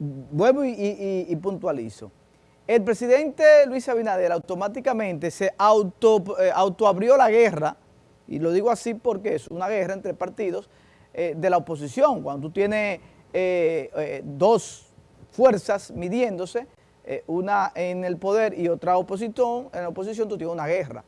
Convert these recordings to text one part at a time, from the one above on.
vuelvo y, puntualizo. El presidente Luis Abinader automáticamente se auto, eh, autoabrió la guerra, y lo digo así porque es una guerra entre partidos eh, de la oposición. Cuando tú tienes eh, dos fuerzas midiéndose, una en el poder y otra en la oposición tú tienes una guerra.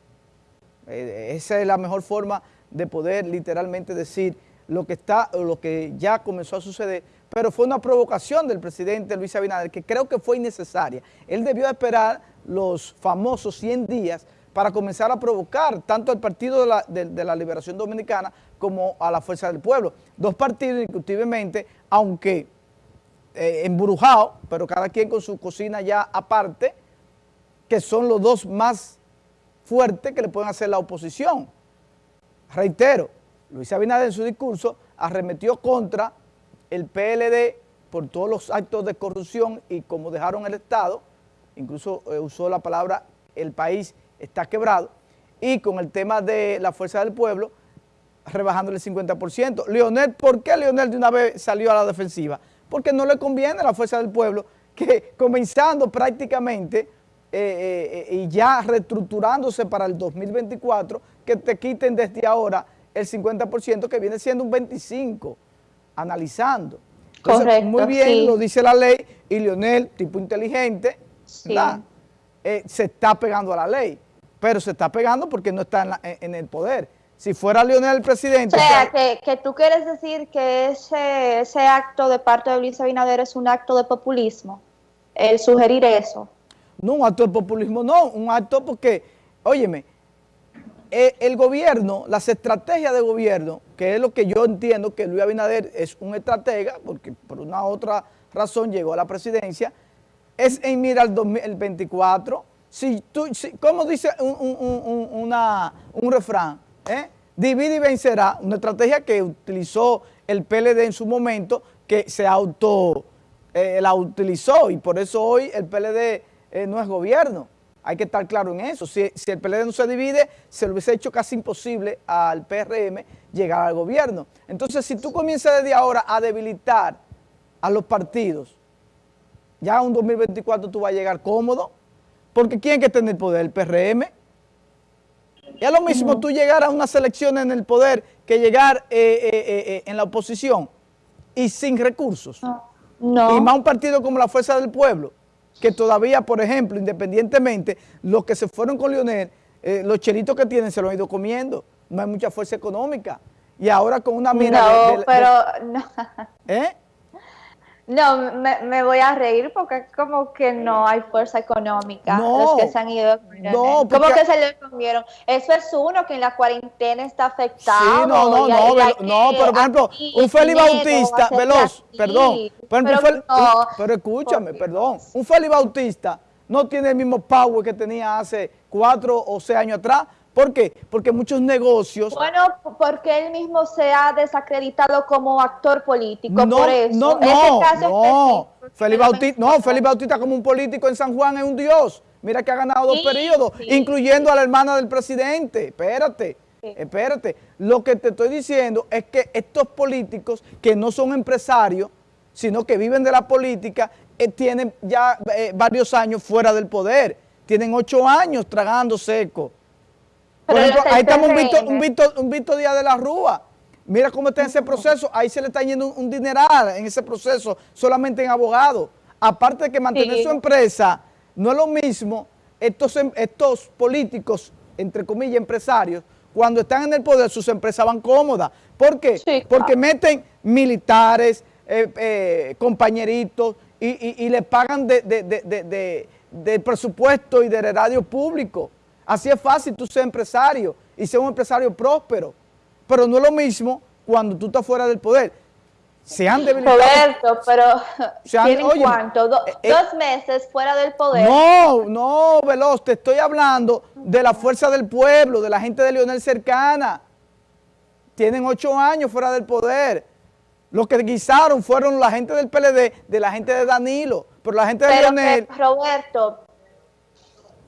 esa es la mejor forma de poder literalmente decir lo que está lo que ya comenzó a suceder, pero fue una provocación del presidente Luis Abinader que creo que fue innecesaria. Él debió esperar los famosos 100 días para comenzar a provocar tanto al Partido de la, Liberación Dominicana como a la Fuerza del Pueblo. Dos partidos, indiscutiblemente, aunque eh, embrujados, pero cada quien con su cocina ya aparte, que son los dos más fuertes que le pueden hacer la oposición. Reitero, Luis Abinader en su discurso arremetió contra el PLD por todos los actos de corrupción y como dejaron el Estado, incluso eh, usó la palabra el país está quebrado, y con el tema de la fuerza del pueblo, rebajándole el 50%. Leonel, ¿por qué Leonel de una vez salió a la defensiva? Porque no le conviene a la fuerza del pueblo que comenzando prácticamente eh, eh, y ya reestructurándose para el 2024, que te quiten desde ahora el 50% que viene siendo un 25%, analizando. Correcto, muy bien, lo dice la ley, y Leonel, tipo inteligente, eh, se está pegando a la ley, pero se está pegando porque no está en, el poder. Si fuera Leonel el presidente... O sea, que, tú quieres decir que ese, ese acto de parte de Luis Abinader es un acto de populismo, el sugerir eso. No, un acto de populismo no, un acto porque, óyeme, el gobierno, las estrategias de gobierno, que es lo que yo entiendo que Luis Abinader es un estratega, porque por una otra razón llegó a la presidencia, es en mira el 2024. Si tú, ¿Cómo dice un, refrán? ¿Eh? Divide y vencerá, una estrategia que utilizó el PLD en su momento, que se auto, eh, la utilizó y por eso hoy el PLD no es gobierno. Hay que estar claro en eso. Si, el PLD no se divide, se lo hubiese hecho casi imposible al PRM llegar al gobierno. Entonces, si tú comienzas desde ahora a debilitar a los partidos, ya en un 2024 tú vas a llegar cómodo, porque ¿quién que tener el poder? ¿El PRM? Y es lo mismo tú llegar a una selección en el poder que llegar eh, eh, eh, en la oposición y sin recursos. No. Y más un partido como la Fuerza del Pueblo, que todavía, por ejemplo, independientemente, los que se fueron con Lionel, eh, los chelitos que tienen se lo han ido comiendo, no hay mucha fuerza económica. Y ahora con una mira... No, pero... No. ¿Eh? No, me, voy a reír porque como que no hay fuerza económica los que se han ido. No, ¿Cómo que se le comieron? Eso es uno que en la cuarentena está afectado. Sí, no, no, no, no, pero por ejemplo, un Félix Bautista, veloz, perdón, pero, escúchame, perdón, un Félix Bautista no tiene el mismo power que tenía hace cuatro o seis años atrás, ¿Por qué? Porque muchos negocios... Bueno, porque él mismo se ha desacreditado como actor político, no, por eso. No, no, no. Felipe Bautista, no, Felipe Bautista como un político en San Juan es un dios. Mira que ha ganado dos periodos, incluyendo a la hermana del presidente. Espérate, espérate. Lo que te estoy diciendo es que estos políticos que no son empresarios, sino que viven de la política, eh, tienen ya eh, varios años fuera del poder. Tienen ocho años tragando seco. Por ejemplo, ahí estamos un Víctor, un, un Díaz de la Rúa. Mira cómo está ese proceso. Ahí se le está yendo un, dineral en ese proceso, solamente en abogado. Aparte de que mantener su empresa no es lo mismo, estos, em, estos políticos, entre comillas, empresarios, cuando están en el poder, sus empresas van cómodas. ¿Por qué? Porque meten militares, eh, eh, compañeritos y, le pagan de, de, presupuesto y de erario público. Así es fácil tú ser empresario y ser un empresario próspero. Pero no es lo mismo cuando tú estás fuera del poder. Se han debilitado. Roberto, pero ¿tienen cuánto? Eh, eh, ¿Dos meses fuera del poder? No, no, Veloz, te estoy hablando de la fuerza del pueblo, de la gente de Leonel cercana. Tienen ocho años fuera del poder. Los que guisaron fueron la gente del PLD, de la gente de Danilo. Pero la gente de Leonel... Roberto,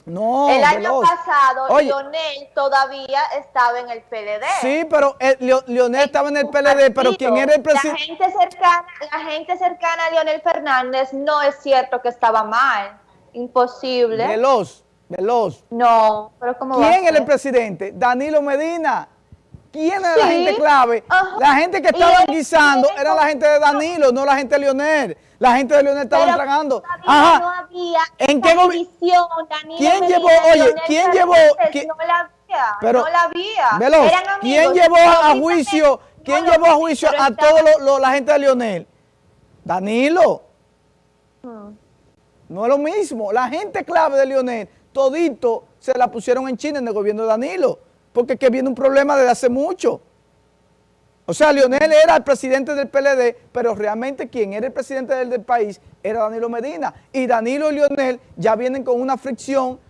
No, El año pasado, Lionel todavía estaba en el PLD. Sí, pero eh, Lionel estaba en el PLD, pero ¿quién era el presidente? La gente, cercana, la gente cercana a Lionel Fernández no es cierto que estaba mal. Imposible. Veloz, veloz. No, pero ¿cómo ¿Quién era el presidente? Danilo Medina. ¿Quién era la gente clave? La gente que estaba guisando era la gente de Danilo, no la gente de Lionel. La gente de Lionel estaba tragando. Ajá. No había ¿En qué división, ¿Quién llevó, oye, quién llevó? No la había, pero, no la había. Veloz, ¿quién llevó a juicio, quién llevó a juicio a toda la gente de Lionel? Danilo. Hmm. No es lo mismo. La gente clave de Lionel, todito se la pusieron en China en el gobierno de Danilo porque que viene un problema desde hace mucho. O sea, Lionel era el presidente del PLD, pero realmente quien era el presidente del, país era Danilo Medina. Y Danilo y Lionel ya vienen con una fricción,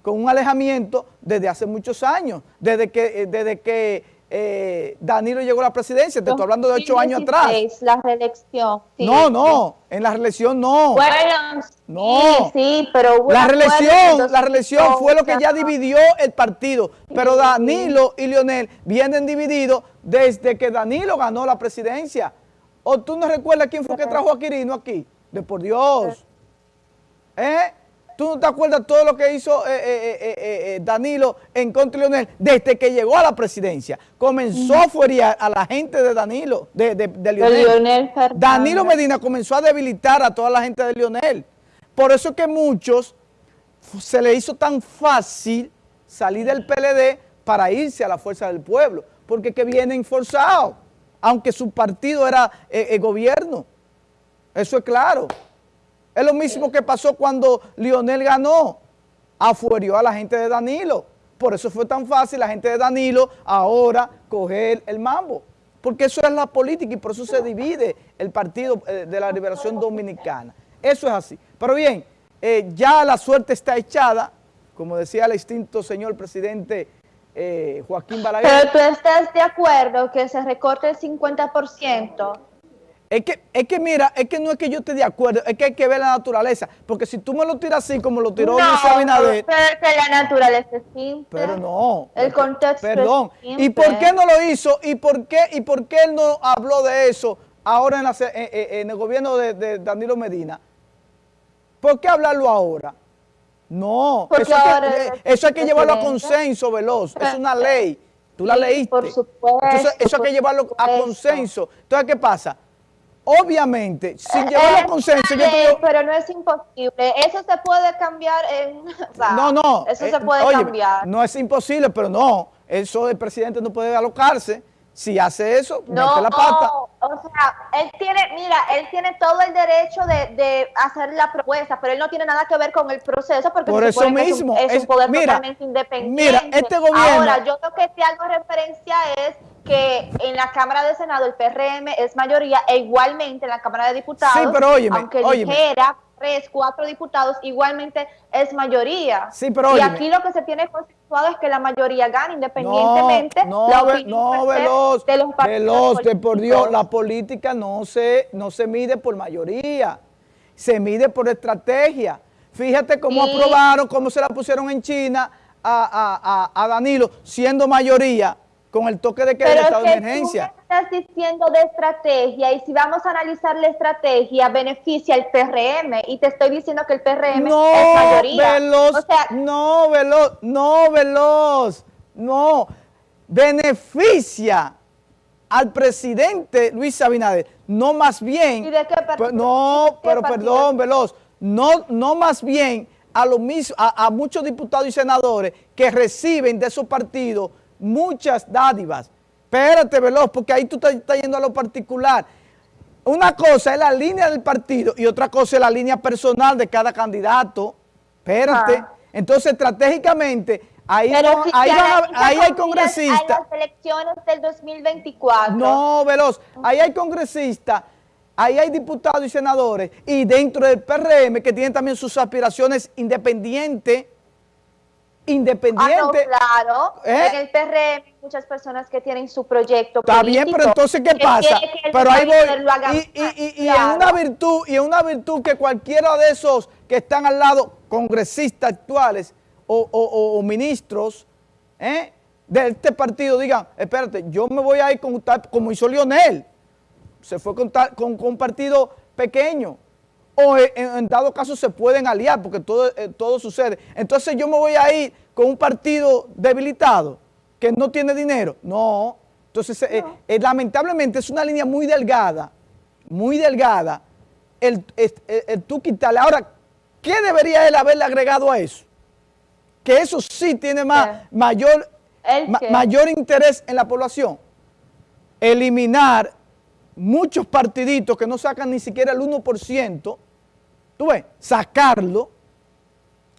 con un alejamiento desde hace muchos años, desde que, eh, desde que eh, Danilo llegó a la presidencia, te estoy hablando de ocho años atrás. La reelección. no, no, en la reelección no. Bueno, no. Sí, pero la reelección, la reelección fue lo que ya dividió el partido, pero Danilo y Lionel vienen divididos desde que Danilo ganó la presidencia. ¿O tú no recuerdas quién fue que trajo a Quirino aquí? De por Dios. ¿Eh? ¿Tú no te acuerdas todo lo que hizo eh, eh, eh, Danilo en contra de Leonel desde que llegó a la presidencia? Comenzó a furiar a la gente de Danilo, de, de, Lionel. Danilo Medina comenzó a debilitar a toda la gente de Lionel. Por eso que muchos se le hizo tan fácil salir del PLD para irse a la fuerza del pueblo, porque que vienen forzados, aunque su partido era el gobierno. Eso es claro. Es lo mismo que pasó cuando Lionel ganó, afuerió a la gente de Danilo. Por eso fue tan fácil la gente de Danilo ahora coger el mambo. Porque eso es la política y por eso se divide el Partido eh, de la Liberación Dominicana. Eso es así. Pero bien, eh, ya la suerte está echada, como decía el extinto señor presidente eh, Joaquín Balaguer. Pero tú estás de acuerdo que se recorte el 50%. Es que, es que mira, es que no es que yo esté de acuerdo, es que hay que ver la naturaleza. Porque si tú me lo tiras así como lo tiró no, Luis Abinader... pero es que la naturaleza es simple. Pero no. El contexto Perdón. ¿Y por qué no lo hizo? ¿Y por qué, y por qué él no habló de eso ahora en, en, el gobierno de, Danilo Medina? ¿Por qué hablarlo ahora? No, eso, hay que, eso hay que llevarlo a consenso, Veloz. Es una ley. Tú la leíste. Por supuesto. eso hay que llevarlo a consenso. Entonces, ¿qué pasa? Obviamente, sin llevar a consenso, yo Pero no es imposible, eso se puede cambiar en... no, no. Eso se eh, puede cambiar. No es imposible, pero no, eso el presidente no puede alocarse. Si hace eso, no, mete la pata. o sea, él tiene, mira, él tiene todo el derecho de, hacer la propuesta, pero él no tiene nada que ver con el proceso porque Por eso mismo, es, un, poder totalmente independiente. Mira, este gobierno... Ahora, yo lo que te hago referencia es que en la Cámara de Senado el PRM es mayoría e igualmente en la Cámara de Diputados, aunque dijera tres, cuatro diputados, igualmente es mayoría. Sí, pero y aquí lo que se tiene consensuado es que la mayoría gane independientemente no, no, no veloz, de los veloz, de por Dios, la política no se, no se mide por mayoría, se mide por estrategia. Fíjate cómo aprobaron, cómo se la pusieron en China a, a, a Danilo, siendo mayoría, con el toque de que Pero estado de emergencia. Tú estás diciendo de estrategia y si vamos a analizar la estrategia beneficia el PRM y te estoy diciendo que el PRM no, es mayoría. Veloz, no, veloz, no, veloz, no, beneficia al presidente Luis Abinader, no más bien, ¿Y de qué pues, no, pero perdón, veloz, no, no más bien a, lo mismo, a, a muchos diputados y senadores que reciben de esos partidos muchas dádivas. Espérate, Veloz, porque ahí tú estás, yendo a lo particular. Una cosa es la línea del partido y otra cosa es la línea personal de cada candidato. Espérate. Ah. Entonces, estratégicamente, ahí, ahí, ahí hay congresistas. las elecciones del 2024. No, Veloz, ahí hay congresistas, ahí hay diputados y senadores, y dentro del PRM que tienen también sus aspiraciones independientes, independiente. Ah, claro. ¿Eh? En el PRM hay muchas personas que tienen su proyecto Está bien, pero entonces, ¿qué pasa? pero ahí voy. Y, y, en una virtud, y en una virtud que cualquiera de esos que están al lado, congresistas actuales, o, ministros ¿eh? de este partido digan, espérate, yo me voy a ir con como hizo Lionel, se fue con, con, un partido pequeño, o en, dado caso se pueden aliar, porque todo, eh, todo sucede. Entonces yo me voy a ir con un partido debilitado, que no tiene dinero. No, entonces eh, eh, lamentablemente es una línea muy delgada, muy delgada, el, tú quitarle. Ahora, ¿qué debería él haberle agregado a eso? Que eso sí tiene más, mayor, mayor interés en la población. Eliminar muchos partiditos que no sacan ni siquiera el 1%, tú ves, sacarlo,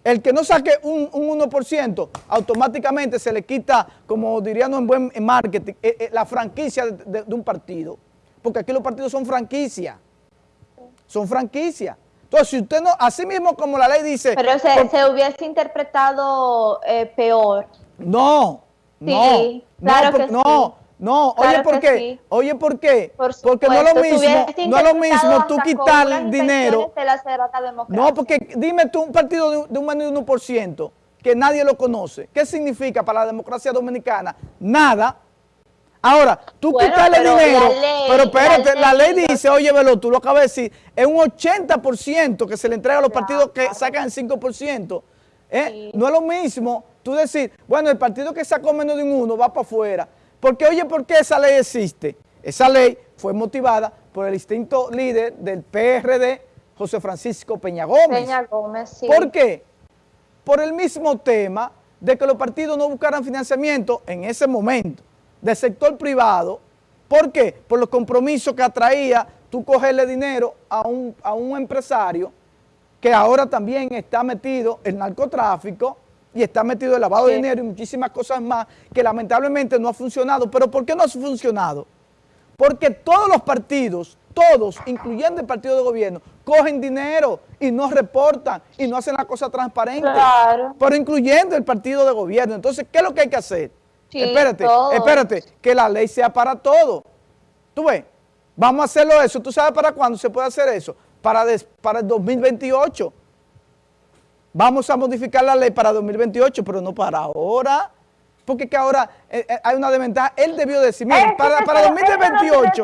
el que no saque un, 1%, automáticamente se le quita, como dirían en buen marketing, eh, eh, la franquicia de, un partido. Porque aquí los partidos son franquicia. Son franquicia. Entonces, si usted no, así mismo como la ley dice... Pero se, hubiese interpretado eh, peor. No, sí, claro que no, no, oye, ¿por qué? Oye, ¿por qué? porque no es lo mismo, no es lo mismo tú quitar dinero. No, porque dime tú un partido de, un menos de 1% que nadie lo conoce. ¿Qué significa para la democracia dominicana? Nada. Ahora, tú quitarle dinero, pero espérate, la ley, dice, oye, Velo, tú lo acabas de decir, es un 80% que se le entrega a los partidos que sacan el 5%. ¿eh? No es lo mismo tú decir, bueno, el partido que sacó menos de un 1 va para afuera porque, oye, ¿por qué esa ley existe? Esa ley fue motivada por el instinto líder del PRD, José Francisco Peña Gómez. Peña Gómez, sí. ¿Por qué? Por el mismo tema de que los partidos no buscaran financiamiento en ese momento del sector privado. ¿Por qué? Por los compromisos que atraía tú cogerle dinero a un, a un empresario que ahora también está metido en narcotráfico, y está metido el lavado de dinero y muchísimas cosas más que lamentablemente no ha funcionado. ¿Pero por qué no ha funcionado? Porque todos los partidos, todos, incluyendo el partido de gobierno, cogen dinero y no reportan y no hacen la cosa transparente. Claro. Pero incluyendo el partido de gobierno. Entonces, ¿qué es lo que hay que hacer? espérate, espérate, que la ley sea para todo. ¿Tú ves? Vamos a hacerlo eso. ¿Tú sabes para cuándo se puede hacer eso? Para, para el 2028 vamos a modificar la ley para 2028, pero no para ahora. Porque que ahora eh, eh, hay una desventaja. Él debió decir, mira, para, para 2028...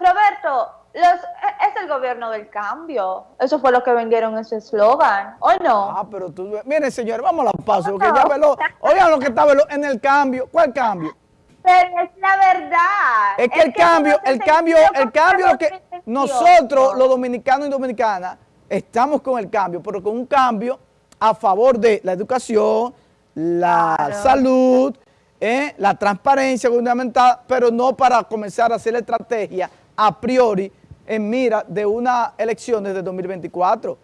Roberto, los, e, es el gobierno del cambio. Eso fue lo que vendieron ese eslogan, ¿o no? Ah, pero tú... Miren, señores, vamos a la paso, porque ya. Oigan lo que está en el cambio. ¿Cuál cambio? Pero es la verdad. Es que el, cambio, el cambio, el cambio, el cambio que nosotros, los dominicanos y dominicanas, estamos con el cambio, pero con un cambio a favor de la educación, la salud, eh, la transparencia gubernamental, pero no para comenzar a hacer la estrategia a priori en mira de una elección desde 2024.